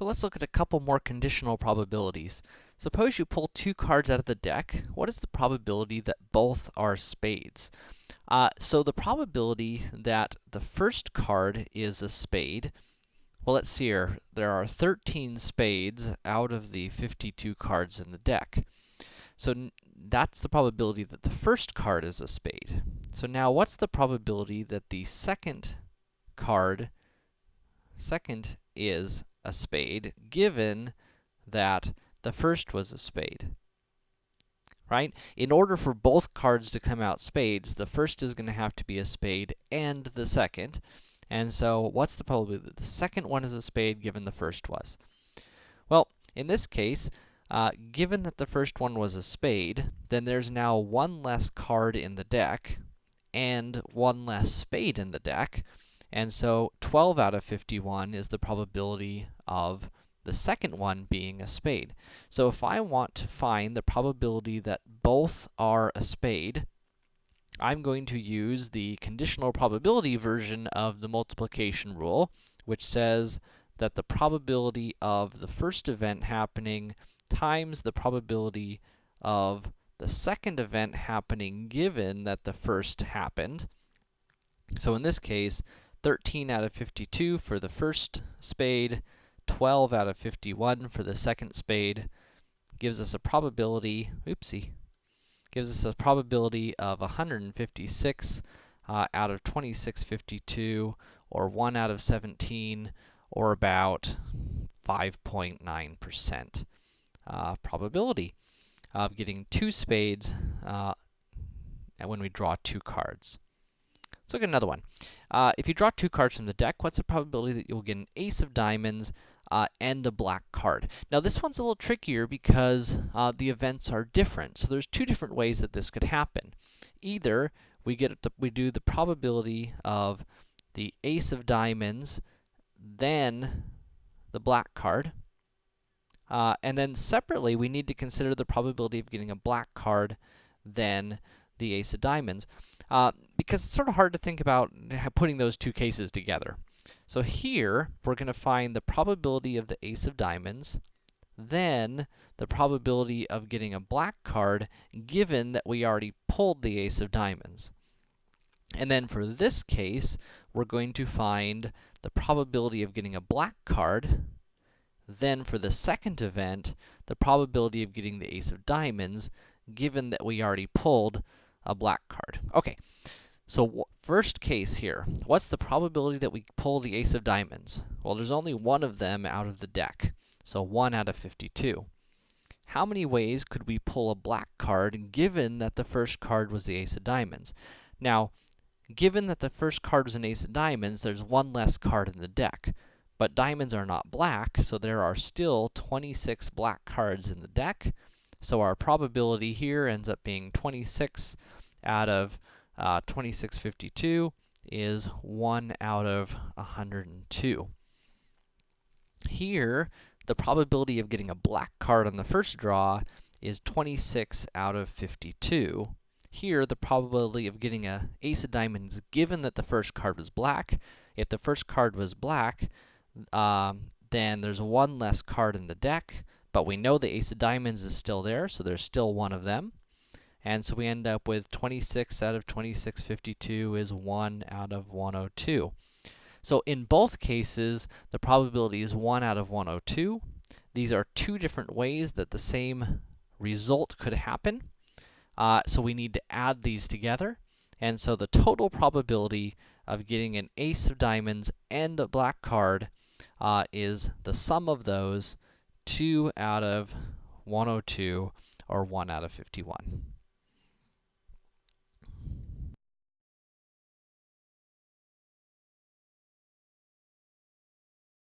So let's look at a couple more conditional probabilities. Suppose you pull two cards out of the deck. What is the probability that both are spades? Uh, so the probability that the first card is a spade, well, let's see here. There are 13 spades out of the 52 cards in the deck. So that's the probability that the first card is a spade. So now what's the probability that the second card, second is a spade, given that the first was a spade? Right? In order for both cards to come out spades, the first is gonna have to be a spade and the second. And so, what's the probability that the second one is a spade given the first was? Well, in this case, uh, given that the first one was a spade, then there's now one less card in the deck, and one less spade in the deck, and so 12 out of 51 is the probability of the second one being a spade. So if I want to find the probability that both are a spade, I'm going to use the conditional probability version of the multiplication rule, which says that the probability of the first event happening times the probability of the second event happening given that the first happened. So in this case, 13 out of 52 for the first spade, 12 out of 51 for the second spade, gives us a probability, oopsie, gives us a probability of 156 uh, out of 2652, or 1 out of 17, or about 5.9% uh, probability of getting two spades uh, when we draw two cards. Let's look at another one. Uh, if you draw two cards from the deck, what's the probability that you'll get an ace of diamonds uh, and a black card. Now, this one's a little trickier because uh, the events are different. So there's two different ways that this could happen. Either we get the, we do the probability of the ace of diamonds, then the black card, uh, and then separately, we need to consider the probability of getting a black card, then the ace of diamonds, uh, because it's sort of hard to think about putting those two cases together. So here, we're going to find the probability of the ace of diamonds, then the probability of getting a black card, given that we already pulled the ace of diamonds. And then for this case, we're going to find the probability of getting a black card, then for the second event, the probability of getting the ace of diamonds, given that we already pulled a black card. Okay, so first case here, what's the probability that we pull the ace of diamonds? Well, there's only one of them out of the deck, so 1 out of 52. How many ways could we pull a black card, given that the first card was the ace of diamonds? Now, given that the first card was an ace of diamonds, there's one less card in the deck. But diamonds are not black, so there are still 26 black cards in the deck. So our probability here ends up being 26 out of uh, 2652 is 1 out of 102. Here, the probability of getting a black card on the first draw is 26 out of 52. Here, the probability of getting a ace of diamonds, given that the first card was black, if the first card was black, um, then there's one less card in the deck, but we know the ace of diamonds is still there, so there's still one of them. And so we end up with 26 out of 2652 is 1 out of 102. So in both cases, the probability is 1 out of 102. These are two different ways that the same result could happen. Uh, so we need to add these together. And so the total probability of getting an ace of diamonds and a black card uh, is the sum of those 2 out of 102 or 1 out of 51.